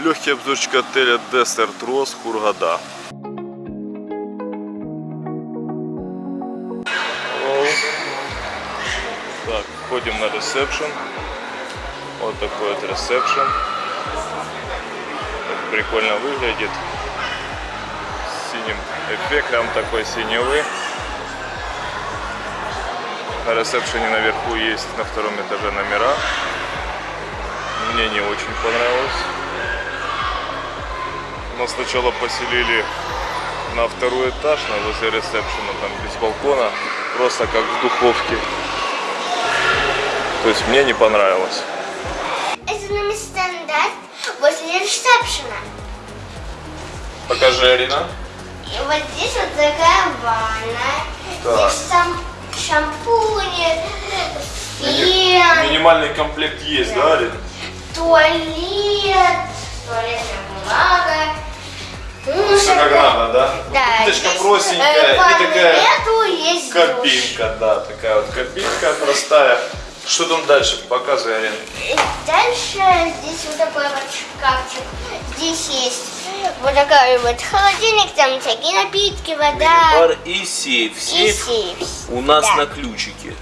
Легкий обзорчик отеля Desert Rose Хургада. Так, входим на ресепшн. Вот такой вот ресепшн. Прикольно выглядит. С синим эффектом такой синевый. На ресепшене наверху есть на втором этаже номера. Мне не очень понравилось. Нас сначала поселили на второй этаж, на возле ресепшена, там без балкона, просто как в духовке. То есть мне не понравилось. Это номер стандарт возле ресепшена. Покажи, Арина. И вот здесь вот такая ванна. Так. Здесь там шампуни, фен, Минимальный комплект есть, да, Арина? туалет, туалетная бумага. Как надо, да? Да, Плиточка здесь, простенькая э, и такая нету, кабинка, да, такая вот кабинка простая. Что там дальше? Показывай, Арина. И Дальше здесь вот такой вот шкафчик. Здесь есть вот такой вот холодильник, там всякие напитки, вода Бар и сейф. и Сейф сейф. у нас Да. на ключике.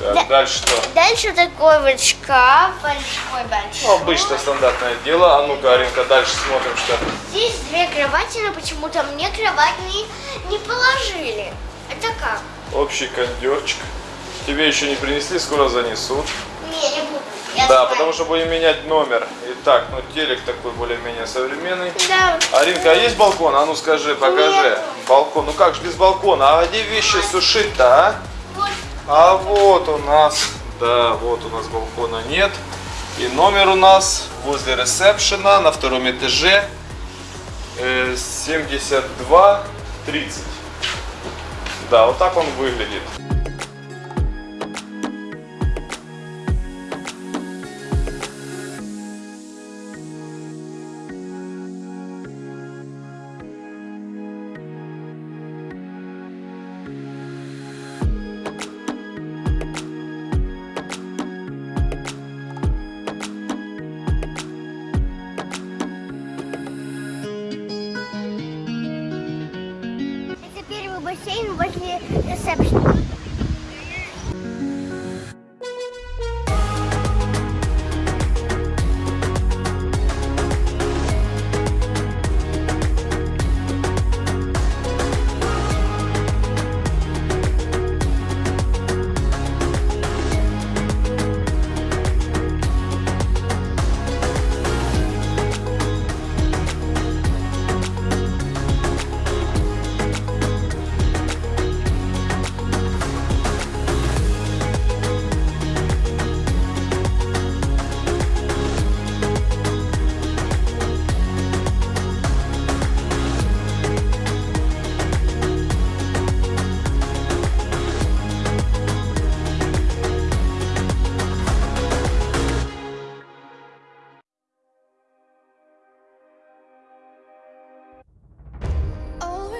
Да. Так, Да. дальше что? Дальше такой вот шкаф, большой, большой. Ну, обычное стандартное дело. А ну-ка, Аринка, дальше смотрим, что. Здесь две кровати, но почему-то мне кровать не, не положили. Это как? Общий кондерчик. Тебе еще не принесли, скоро занесут. Не, не буду. Я да, знаю. потому что будем менять номер. Итак, ну телек такой более-менее современный. Да. Аринка, а есть балкон? А ну скажи, покажи. Нет. Балкон. Ну как же без балкона? А где вещи сушить-то, а? А вот у нас, да, вот у нас балкона нет. И номер у нас возле ресепшена на втором этаже э, 72-30. Да, вот так он выглядит.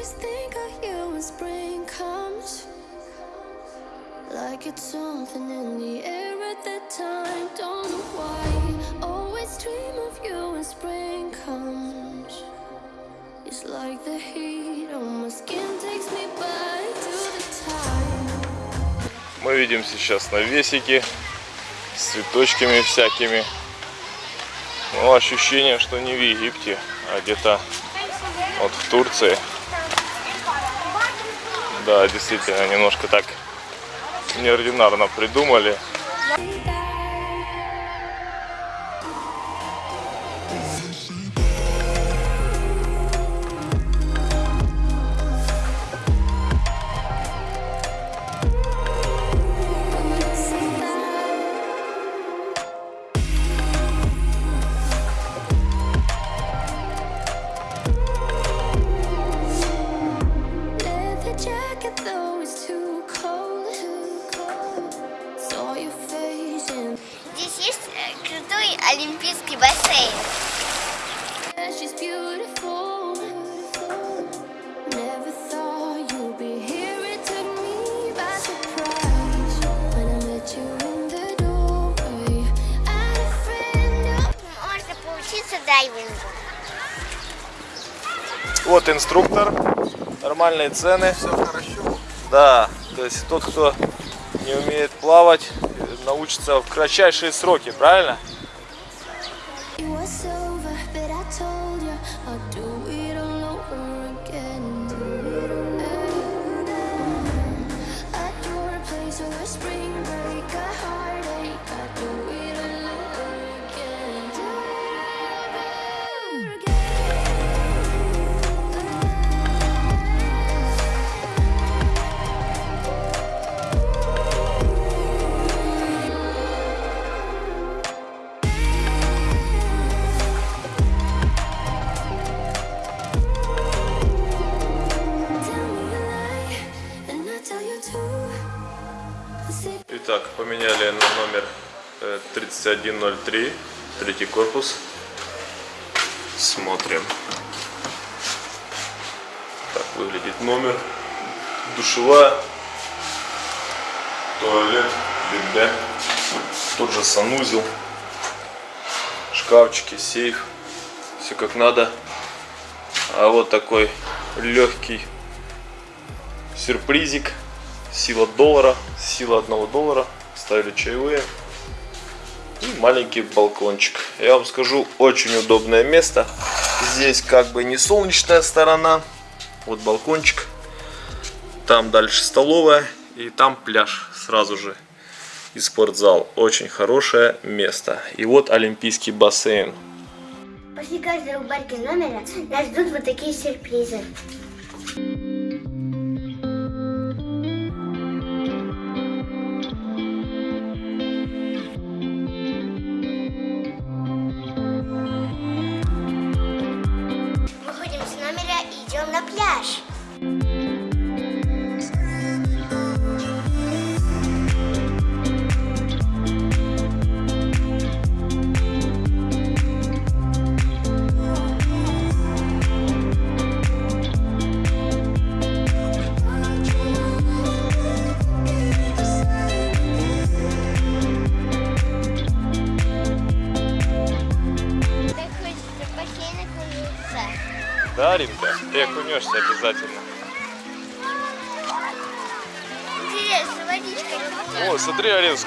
Always think of you when spring comes. Like it's something in the air at that time. Don't know why. Always dream of you when spring comes. It's like the heat on my skin takes me back to the time. Мы видим сейчас навесики с цветочками всякими. Ну, ощущение, что не в Египте, а где-то вот в Турции. Да, действительно, немножко так неординарно придумали. крутой олимпийский бассейн. Можно поучиться дайвингу. Вот инструктор, нормальные цены. Все хорошо. Да, то есть тот, кто не умеет плавать, научится в кратчайшие сроки, правильно? Итак, поменяли на номер э, 3103, третий корпус. Смотрим. Так выглядит номер. Душевая, туалет, бигбэ, тот же санузел, шкафчики, сейф, все как надо. А вот такой легкий сюрпризик. Сила доллара, сила одного доллара. Ставили чаевые. И маленький балкончик. Я вам скажу, очень удобное место. Здесь как бы не солнечная сторона. Вот балкончик. Там дальше столовая. И там пляж сразу же. И спортзал. Очень хорошее место. И вот олимпийский бассейн. После каждой уборки номера нас ждут вот такие сюрпризы. И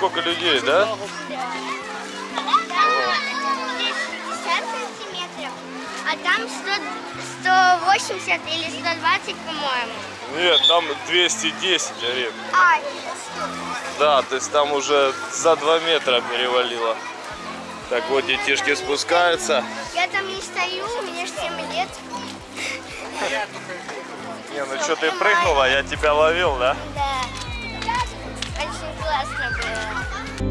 сколько людей, да? Там здесь 60 сантиметров, а там 100, 180 или 120, по-моему. Нет, там 210, Арин. А, Да, то есть там уже за 2 метра перевалило. Так вот, детишки спускаются. я там не стою, мне же 7 лет. Не, ну что, ты прыгнула, я тебя ловил, да? Да. Очень классно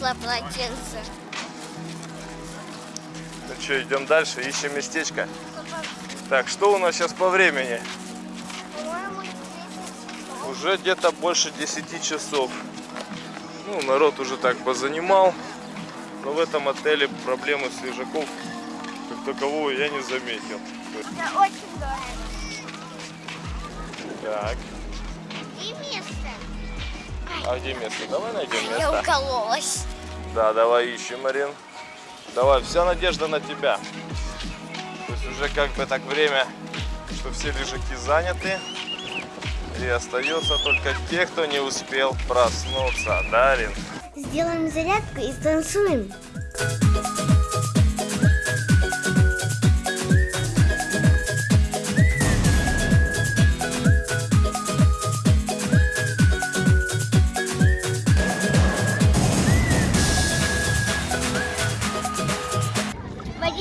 так не несла полотенце. Ну что, идем дальше, ищем местечко. Так, что у нас сейчас по времени? По-моему, 10 Уже где-то больше 10 часов. Ну, народ уже так позанимал. Но в этом отеле проблемы с лежаков как такового я не заметил. Это очень дорого. Так. А где место? Давай найдем Я место. укололась. Да, давай ищем, Марин. Давай, вся надежда на тебя. То есть уже как бы так время, что все лежаки заняты. И остается только те, кто не успел проснуться. Да, Арин? Сделаем зарядку и станцуем.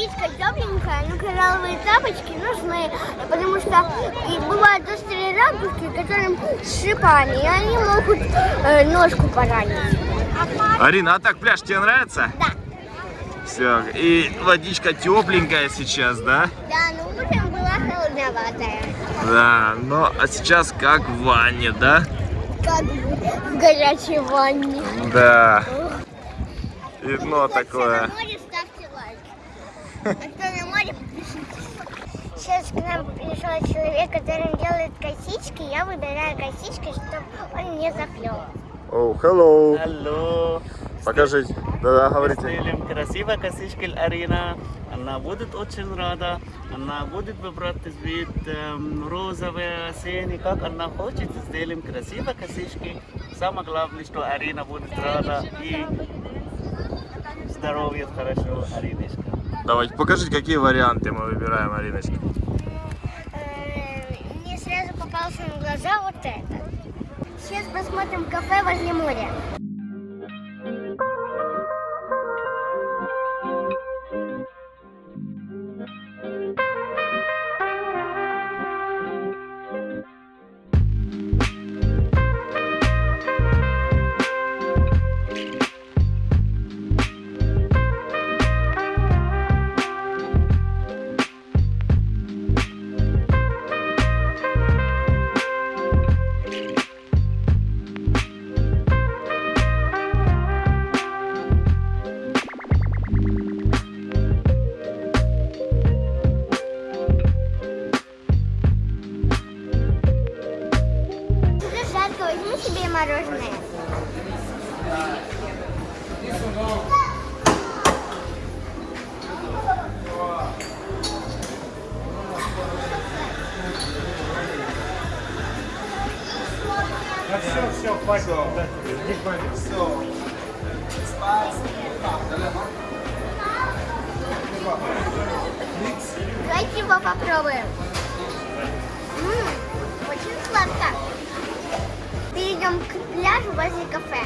Водичка тепленькая, но коралловые тапочки нужны, потому что и бывают острые ракушки, которым с шипами, и они могут э, ножку поранить. Арина, а так пляж тебе нравится? Да. Все, и водичка тепленькая сейчас, да? Да, но утром была холодноватая. Да, но а сейчас как в ванне, да? Как в горячей ванне. Да. И дно такое. море, кто на море, подпишитесь. Сейчас к нам пришел человек, который делает косички. Я выбираю косички, чтобы он не заплел. О, hello. Алло. Покажите. Да-да, говорите. Сделаем красиво косички Арина. Она будет очень рада. Она будет выбрать цвет эм, розовый, осенний, как она хочет. Сделаем красиво косички. Самое главное, что Арина будет рада и здоровье хорошо, Ариночка. Давайте, покажите, какие варианты мы выбираем, Ариночка. Э, Мне сразу попался на глаза вот это. Сейчас посмотрим кафе возле моря. Давайте его попробуем. М, очень сладко. Перейдем к пляжу возле кафе.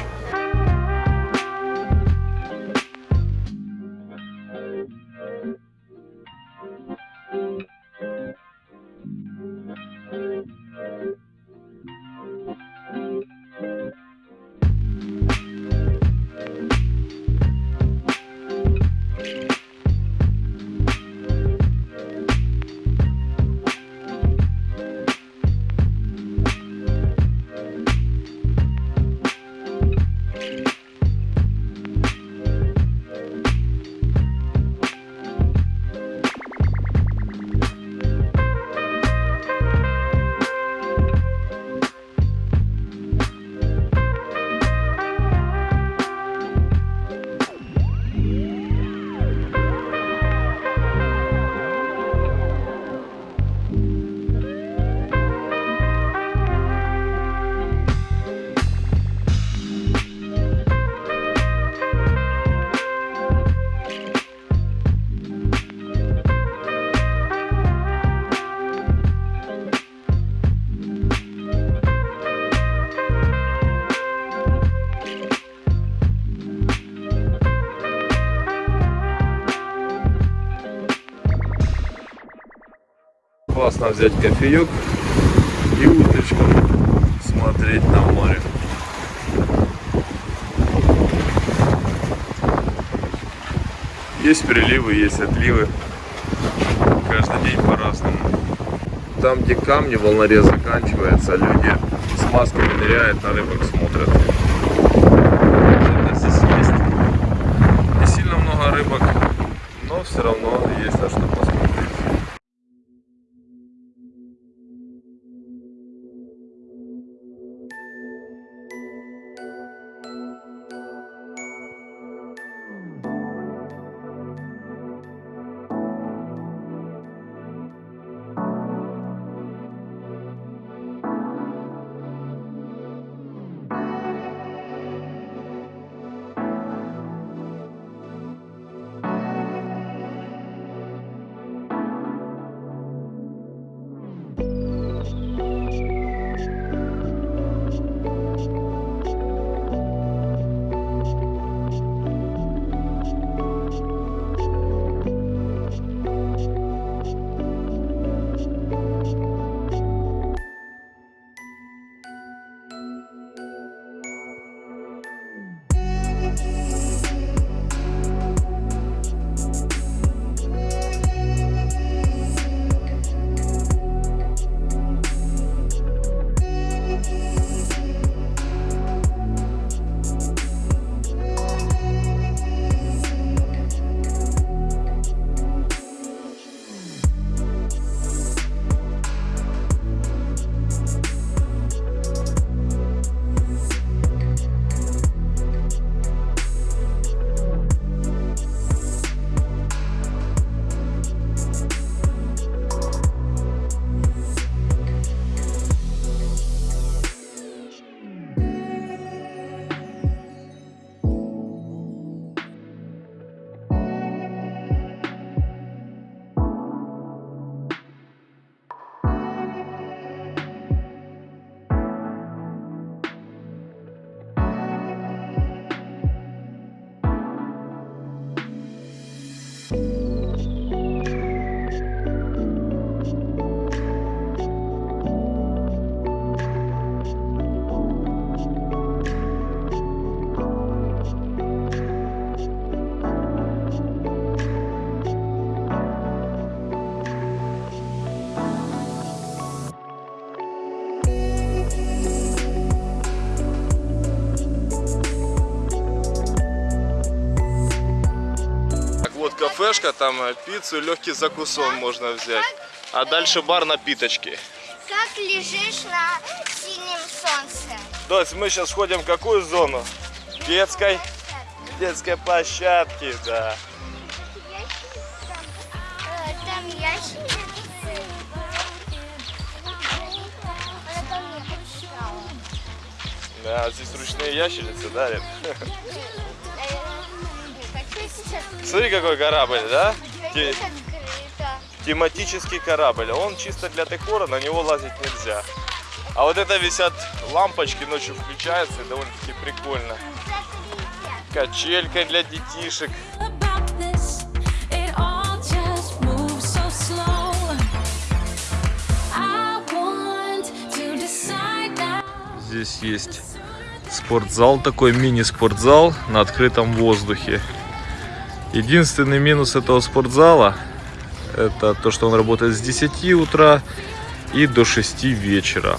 Классно взять кофеек и удочкам смотреть на море. Есть приливы, есть отливы. Каждый день по-разному. Там, где камни, волнорез заканчивается, люди с масками ныряют, на рыбок смотрят. Кафешка, там э, пиццу, легкий закусон можно взять. А дальше бар напиточки. Как лежишь на синем солнце? Дось, мы сейчас ходим в какую зону? Детской? Детской площадки, да. Там прочитала. Да, здесь ручные ящерицы, да, Рит? Смотри, какой корабль, да? Те- тематический корабль. Он чисто для декора, на него лазить нельзя. А вот это висят лампочки, ночью включаются, и довольно-таки прикольно. Качелька для детишек. Здесь есть спортзал, такой мини-спортзал на открытом воздухе. Единственный минус этого спортзала это то, что он работает с 10 утра и до 6 вечера.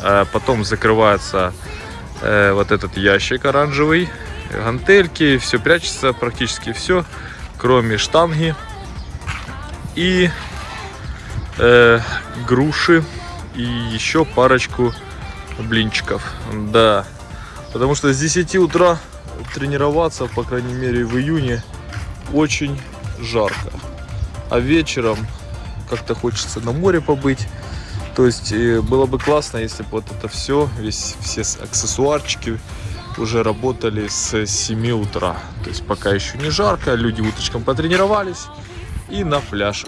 А потом закрывается э, вот этот ящик оранжевый, гантельки, все прячется, практически все, кроме штанги и э, груши и еще парочку блинчиков. Да, потому что с 10 утра тренироваться, по крайней мере в июне, очень жарко. А вечером как-то хочется на море побыть. То есть э, было бы классно, если бы вот это все, весь, все аксессуарчики уже работали с 7 утра. То есть пока еще не жарко, люди уточком потренировались и на пляж.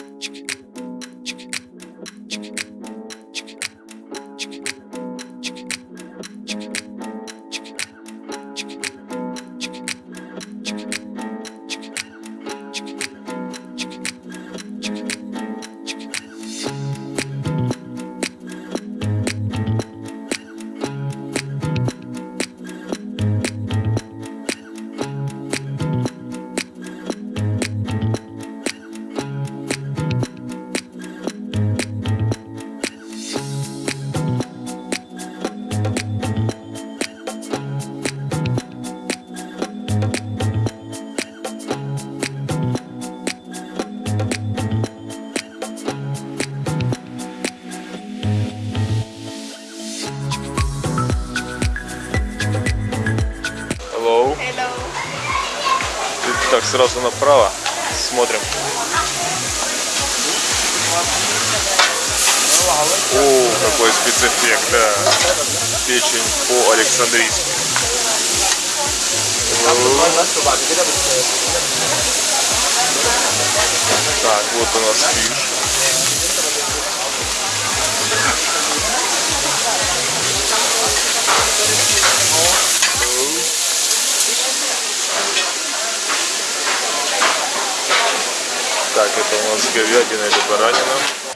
Сразу направо. Смотрим. О, какой спецэффект, да. Печень по-александрийски. Так, вот у нас фиш. Так, это у нас говядина или баранина.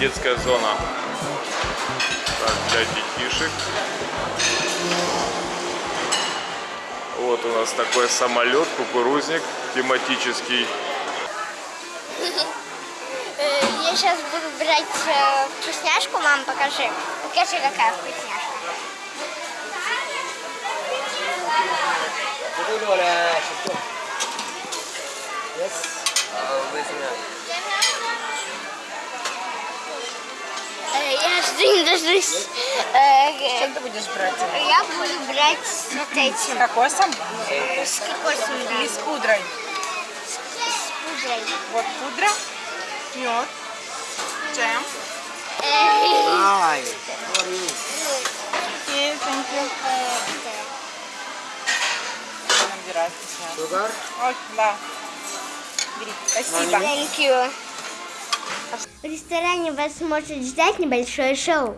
Детская зона Так, для детишек. Вот у нас такой самолет, кукурузник тематический. Э, Я сейчас буду брать э, вкусняшку, мам, покажи. Покажи, какая вкусняшка. Э, Я жду не дождусь. Э, Что ты будешь брать? Я буду брать с вот С этим. кокосом С кокосом, да. или с пудрой? С пудрой. Вот пудра, мед, джем. Э, Ай. Окей, thank you. Набирай вкусняшку. Ой, да. Спасибо. Thank you. В ресторане вас может ждать небольшое шоу.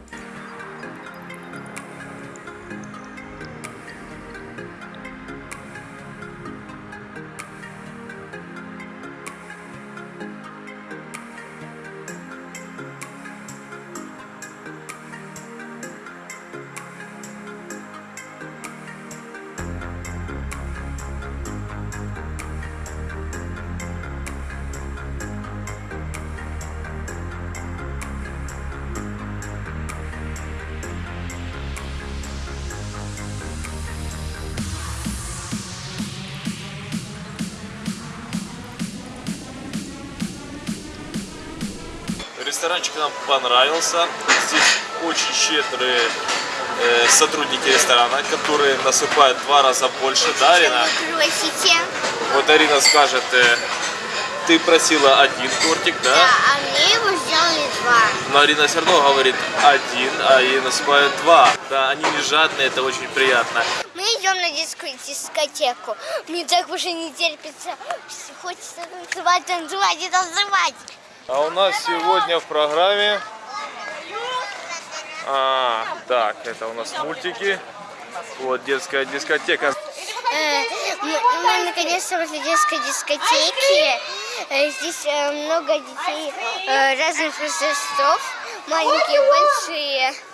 Ресторанчик нам понравился. Здесь очень щедрые э, сотрудники ресторана, которые насыпают в два раза больше, да, Арина? Просите. Вот Арина скажет, э, ты просила один тортик, да? Да, а мне его сделали два. Но Арина все равно говорит один, а ей насыпают два. Да, они не жадные, это очень приятно. Мы идем на дискотеку. Мне так уже не терпится. Хочется танцевать, танцевать и танцевать. А у нас сегодня в программе... А, так, это у нас мультики. Вот детская дискотека. Э, Мы, наконец-то возле детской дискотеки. Э, Здесь э, много детей разных возрастов, маленькие, большие.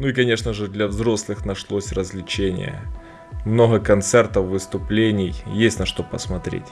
Ну и, конечно же, для взрослых нашлось развлечение. Много концертов, выступлений, есть на что посмотреть.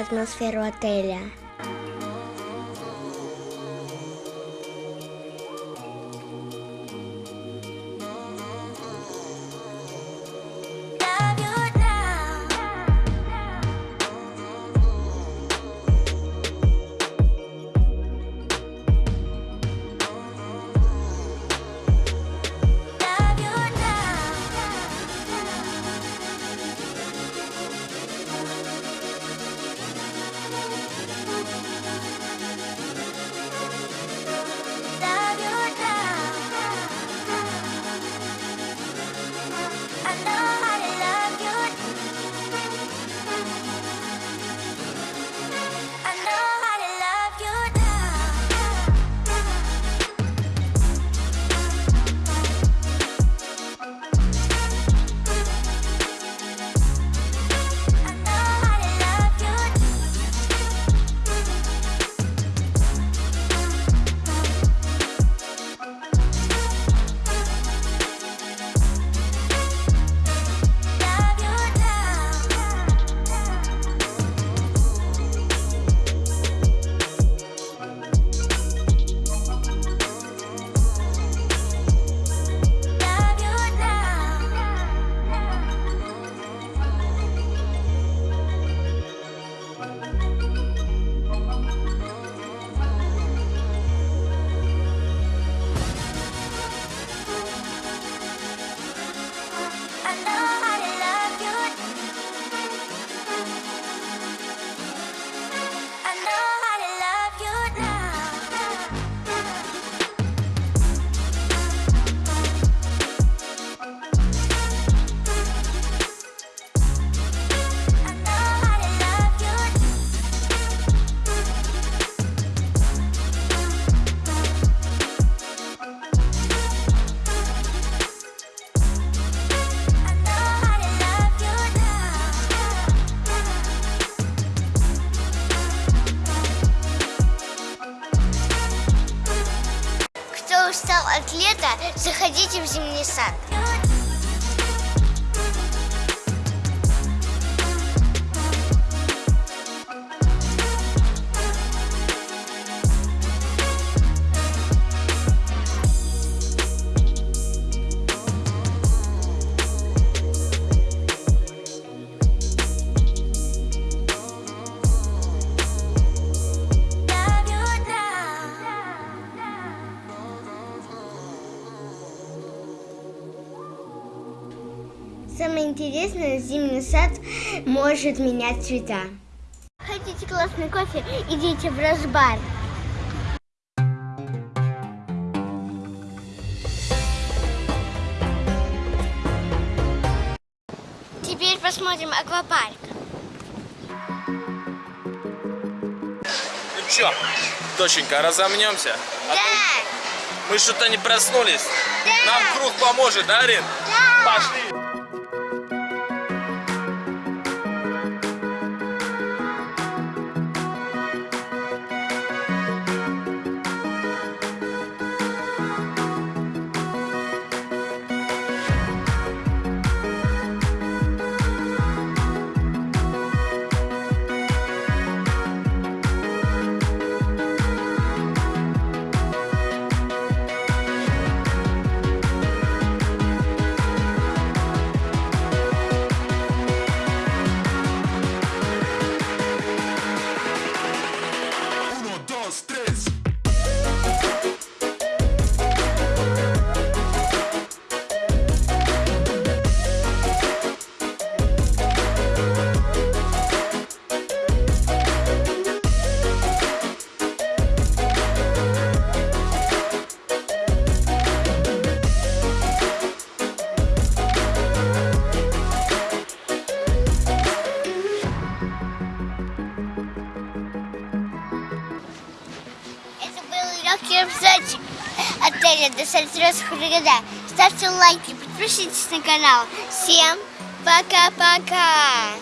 atmosferu hotelja. Может менять цвета. Хотите классный кофе? Идите в Росбар. Теперь посмотрим аквапарк. Ну чё, доченька, разомнемся? Да! Мы что-то не проснулись. Да. Нам круг поможет, да, Арин? Да. Пошли. Отеля Десальтерес Хургада. Ставьте лайки, подпишитесь на канал. Всем пока-пока!